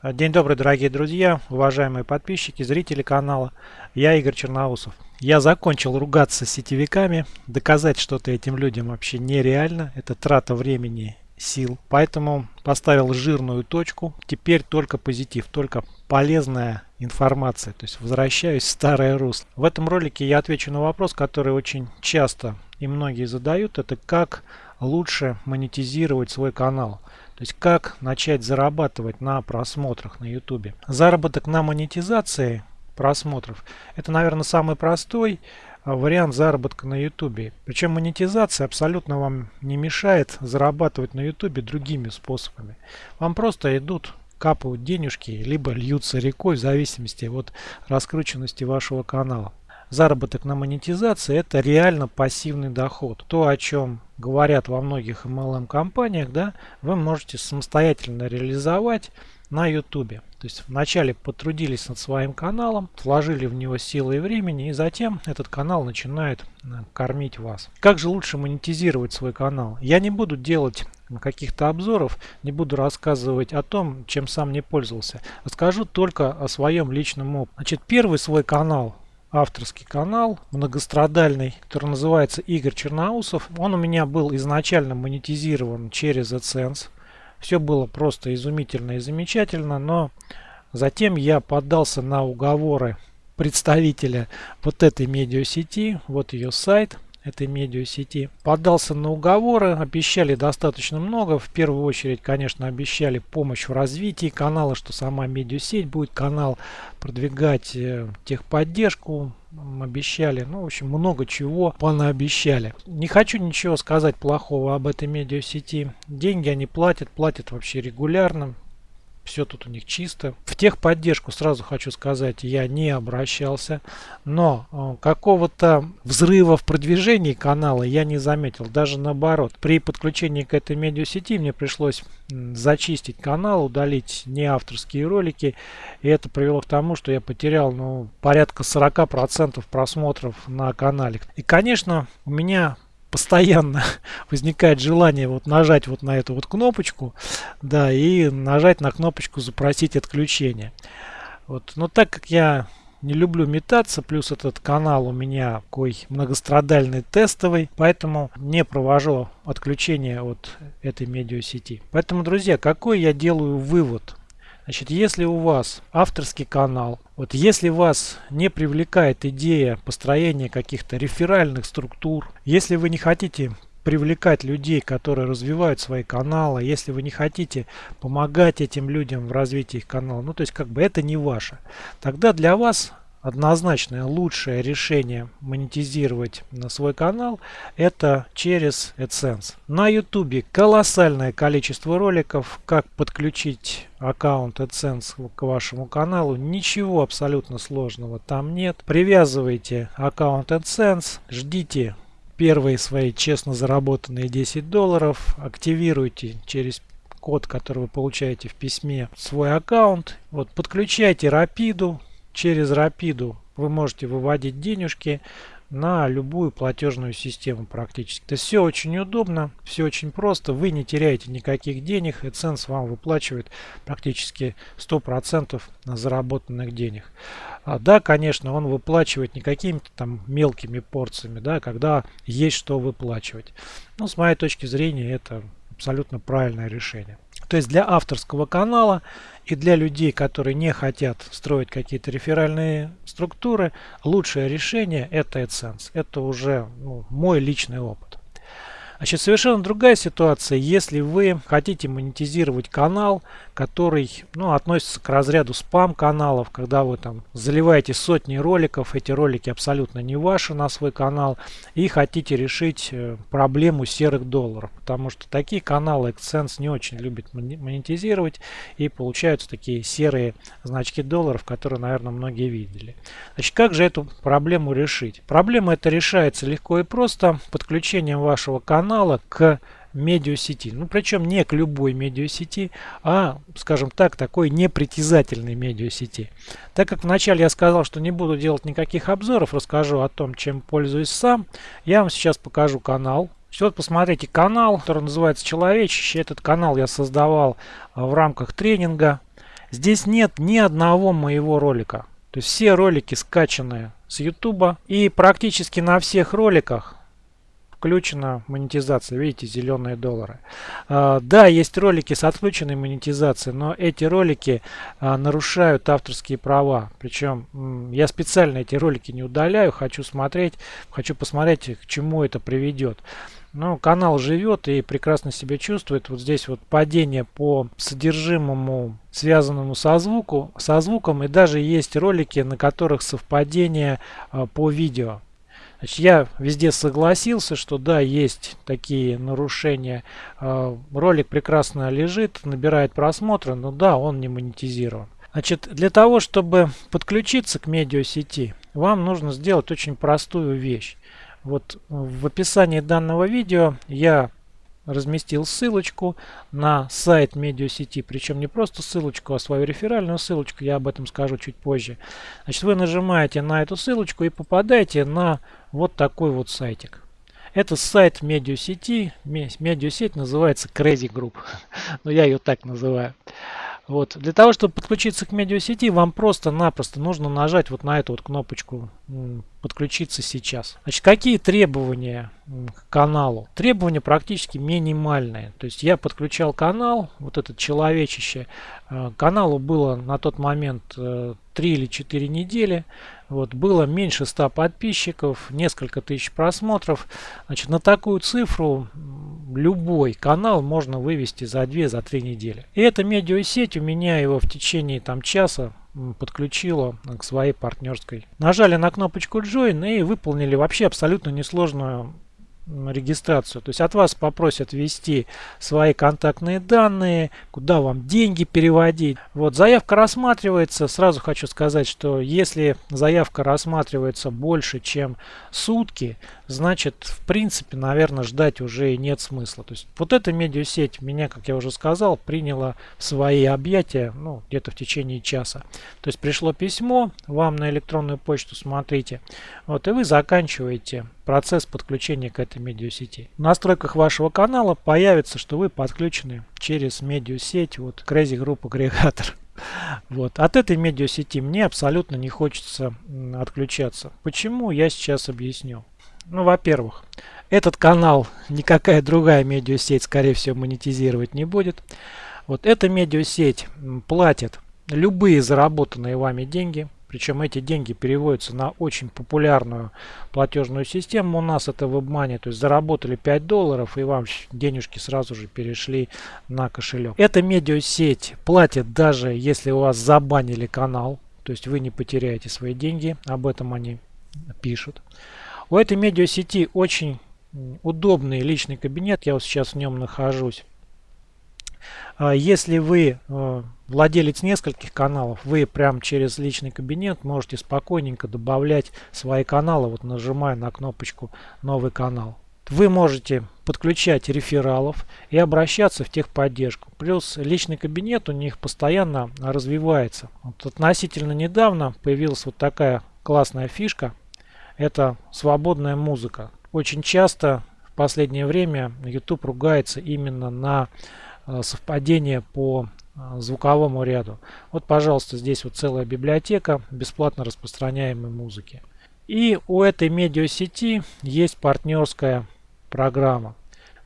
День добрый, дорогие друзья, уважаемые подписчики, зрители канала. Я Игорь Черноусов. Я закончил ругаться с сетевиками. Доказать что-то этим людям вообще нереально. Это трата времени, сил. Поэтому поставил жирную точку. Теперь только позитив, только полезная информация. То есть возвращаюсь в старое русло. В этом ролике я отвечу на вопрос, который очень часто и многие задают. Это как лучше монетизировать свой канал. То есть как начать зарабатывать на просмотрах на YouTube. Заработок на монетизации просмотров это, наверное, самый простой а, вариант заработка на YouTube. Причем монетизация абсолютно вам не мешает зарабатывать на YouTube другими способами. Вам просто идут капают денежки, либо льются рекой в зависимости от раскрученности вашего канала заработок на монетизации это реально пассивный доход. То, о чем говорят во многих MLM компаниях, да, вы можете самостоятельно реализовать на YouTube. То есть вначале потрудились над своим каналом, вложили в него силы и времени, и затем этот канал начинает э, кормить вас. Как же лучше монетизировать свой канал? Я не буду делать каких-то обзоров, не буду рассказывать о том, чем сам не пользовался. Расскажу только о своем личном опыте. Значит, первый свой канал авторский канал многострадальный, который называется Игорь Черноусов. Он у меня был изначально монетизирован через AdSense. Все было просто изумительно и замечательно, но затем я поддался на уговоры представителя вот этой медиасети, вот ее сайт – этой медиасети. Поддался на уговоры, обещали достаточно много. В первую очередь, конечно, обещали помощь в развитии канала, что сама медиасеть будет канал продвигать э, техподдержку, обещали. Ну, в общем, много чего понаобещали. Не хочу ничего сказать плохого об этой медиасети. Деньги они платят, платят вообще регулярно все тут у них чисто. В техподдержку, сразу хочу сказать, я не обращался, но э, какого-то взрыва в продвижении канала я не заметил, даже наоборот. При подключении к этой медиасети мне пришлось зачистить канал, удалить не авторские ролики, и это привело к тому, что я потерял ну, порядка 40% просмотров на канале. И, конечно, у меня постоянно возникает желание вот нажать вот на эту вот кнопочку, да, и нажать на кнопочку запросить отключение. Вот, но так как я не люблю метаться, плюс этот канал у меня такой многострадальный тестовый, поэтому не провожу отключение от этой медиасети. Поэтому, друзья, какой я делаю вывод Значит, если у вас авторский канал, вот если вас не привлекает идея построения каких-то реферальных структур, если вы не хотите привлекать людей, которые развивают свои каналы, если вы не хотите помогать этим людям в развитии их канала, ну то есть как бы это не ваше, тогда для вас однозначное лучшее решение монетизировать на свой канал это через AdSense. На YouTube колоссальное количество роликов, как подключить аккаунт AdSense к вашему каналу. Ничего абсолютно сложного там нет. Привязывайте аккаунт AdSense, ждите первые свои честно заработанные 10 долларов, активируйте через код, который вы получаете в письме, свой аккаунт. Вот, подключайте Рапиду, через Рапиду вы можете выводить денежки на любую платежную систему практически. То есть все очень удобно, все очень просто, вы не теряете никаких денег, и AdSense вам выплачивает практически 100% на заработанных денег. А, да, конечно, он выплачивает не какими-то там мелкими порциями, да, когда есть что выплачивать. Но с моей точки зрения это абсолютно правильное решение. То есть для авторского канала и для людей, которые не хотят строить какие-то реферальные структуры, лучшее решение это AdSense. Это уже ну, мой личный опыт. Значит, совершенно другая ситуация, если вы хотите монетизировать канал, который ну, относится к разряду спам-каналов, когда вы там заливаете сотни роликов, эти ролики абсолютно не ваши на свой канал, и хотите решить э, проблему серых долларов, потому что такие каналы AdSense не очень любит монетизировать, и получаются такие серые значки долларов, которые, наверное, многие видели. Значит, как же эту проблему решить? Проблема эта решается легко и просто подключением вашего канала канала к медиасети. Ну, причем не к любой медиасети, а, скажем так, такой непритязательной медиасети. Так как вначале я сказал, что не буду делать никаких обзоров, расскажу о том, чем пользуюсь сам, я вам сейчас покажу канал. Вот посмотрите канал, который называется «Человечище». Этот канал я создавал а, в рамках тренинга Здесь нет ни одного моего ролика. То есть все ролики скачаны с YouTube. И практически на всех роликах включена монетизация. Видите, зеленые доллары. А, да, есть ролики с отключенной монетизацией, но эти ролики а, нарушают авторские права. Причем я специально эти ролики не удаляю, хочу смотреть, хочу посмотреть, к чему это приведет. Но канал живет и прекрасно себя чувствует. Вот здесь вот падение по содержимому, связанному со, звуку, со звуком. И даже есть ролики, на которых совпадение а, по видео. Значит, я везде согласился, что да, есть такие нарушения. А, ролик прекрасно лежит, набирает просмотры, но да, он не монетизирован. Значит, для того, чтобы подключиться к медиасети, вам нужно сделать очень простую вещь. Вот в описании данного видео я разместил ссылочку на сайт медиасети, причем не просто ссылочку, а свою реферальную ссылочку, я об этом скажу чуть позже. Значит, вы нажимаете на эту ссылочку и попадаете на вот такой вот сайтик. Это сайт медиасети, медиасеть называется Crazy Group, но я ее так называю. Вот. Для того, чтобы подключиться к медиасети, вам просто-напросто нужно нажать вот на эту вот кнопочку «Подключиться сейчас». Значит, какие требования к каналу? Требования практически минимальные. То есть я подключал канал, вот этот человечище. Э, каналу было на тот момент 3 э, или 4 недели. Вот, было меньше 100 подписчиков, несколько тысяч просмотров. Значит, на такую цифру любой канал можно вывести за 2-3 за недели. И эта медиасеть у меня его в течение там часа подключила к своей партнерской. Нажали на кнопочку Join и выполнили вообще абсолютно несложную регистрацию. То есть от вас попросят ввести свои контактные данные, куда вам деньги переводить. Вот заявка рассматривается. Сразу хочу сказать, что если заявка рассматривается больше, чем сутки, значит, в принципе, наверное, ждать уже нет смысла. То есть вот эта медиасеть меня, как я уже сказал, приняла в свои объятия, ну, где-то в течение часа. То есть пришло письмо вам на электронную почту, смотрите, вот, и вы заканчиваете процесс подключения к этой медиасети. В настройках вашего канала появится, что вы подключены через медиасеть, вот, Crazy Group агрегатор. Вот. От этой медиасети мне абсолютно не хочется отключаться. Почему, я сейчас объясню. Ну, во-первых, этот канал никакая другая медиасеть, скорее всего, монетизировать не будет. Вот эта медиасеть платит любые заработанные вами деньги. Причем эти деньги переводятся на очень популярную платежную систему. У нас это WebMoney. То есть заработали 5 долларов и вам денежки сразу же перешли на кошелек. Эта медиасеть платит даже если у вас забанили канал. То есть вы не потеряете свои деньги. Об этом они пишут. У этой медиасети очень удобный личный кабинет. Я вот сейчас в нем нахожусь. А если вы э, владелец нескольких каналов, вы прям через личный кабинет можете спокойненько добавлять свои каналы, вот нажимая на кнопочку «Новый канал». Вы можете подключать рефералов и обращаться в техподдержку. Плюс личный кабинет у них постоянно развивается. Вот относительно недавно появилась вот такая классная фишка – это свободная музыка. Очень часто в последнее время YouTube ругается именно на совпадение по э, звуковому ряду. Вот, пожалуйста, здесь вот целая библиотека бесплатно распространяемой музыки. И у этой медиасети есть партнерская программа,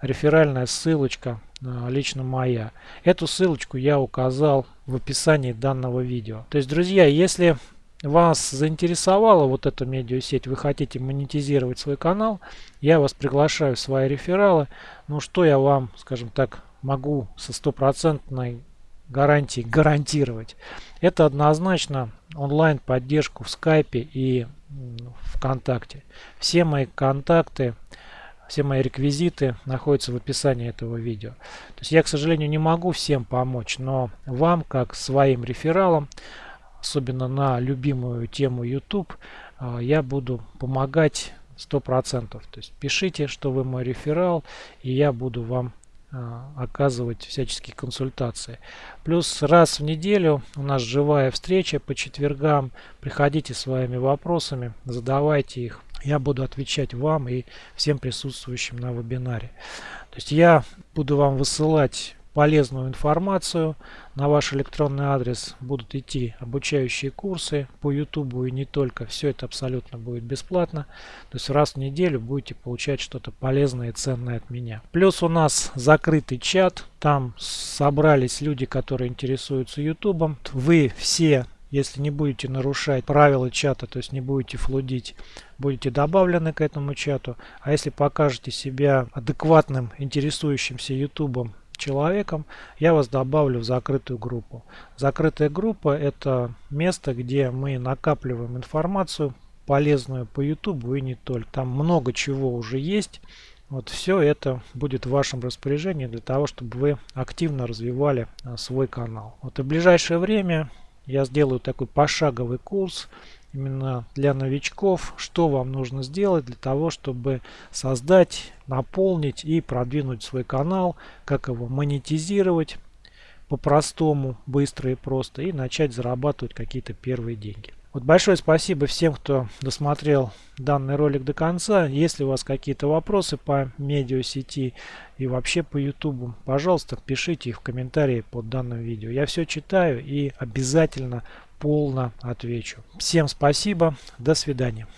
реферальная ссылочка э, лично моя. Эту ссылочку я указал в описании данного видео. То есть, друзья, если вас заинтересовала вот эта медиасеть, вы хотите монетизировать свой канал, я вас приглашаю в свои рефералы. Ну что я вам, скажем так, могу со стопроцентной гарантией гарантировать. Это однозначно онлайн поддержку в скайпе и вконтакте. Все мои контакты, все мои реквизиты находятся в описании этого видео. То есть я, к сожалению, не могу всем помочь, но вам, как своим рефералам, особенно на любимую тему YouTube, а, я буду помогать 100%. То есть пишите, что вы мой реферал, и я буду вам оказывать всяческие консультации. Плюс раз в неделю у нас живая встреча по четвергам. Приходите своими вопросами, задавайте их. Я буду отвечать вам и всем присутствующим на вебинаре. То есть я буду вам высылать полезную информацию на ваш электронный адрес. Будут идти обучающие курсы по YouTube и не только. Все это абсолютно будет бесплатно. То есть раз в неделю будете получать что-то полезное и ценное от меня. Плюс у нас закрытый чат. Там собрались люди, которые интересуются YouTube. Вы все если не будете нарушать правила чата, то есть не будете флудить, будете добавлены к этому чату. А если покажете себя адекватным, интересующимся ютубом человеком, я вас добавлю в закрытую группу. Закрытая группа это место, где мы накапливаем информацию полезную по ютубу и не только. Там много чего уже есть. Вот все это будет в вашем распоряжении для того, чтобы вы активно развивали а, свой канал. Вот и в ближайшее время я сделаю такой пошаговый курс именно для новичков, что вам нужно сделать для того, чтобы создать, наполнить и продвинуть свой канал, как его монетизировать по-простому, быстро и просто, и начать зарабатывать какие-то первые деньги. Вот большое спасибо всем, кто досмотрел данный ролик до конца. Если у вас какие-то вопросы по медиасети и вообще по YouTube, пожалуйста, пишите их в комментарии под данным видео. Я все читаю и обязательно полно отвечу. Всем спасибо, до свидания.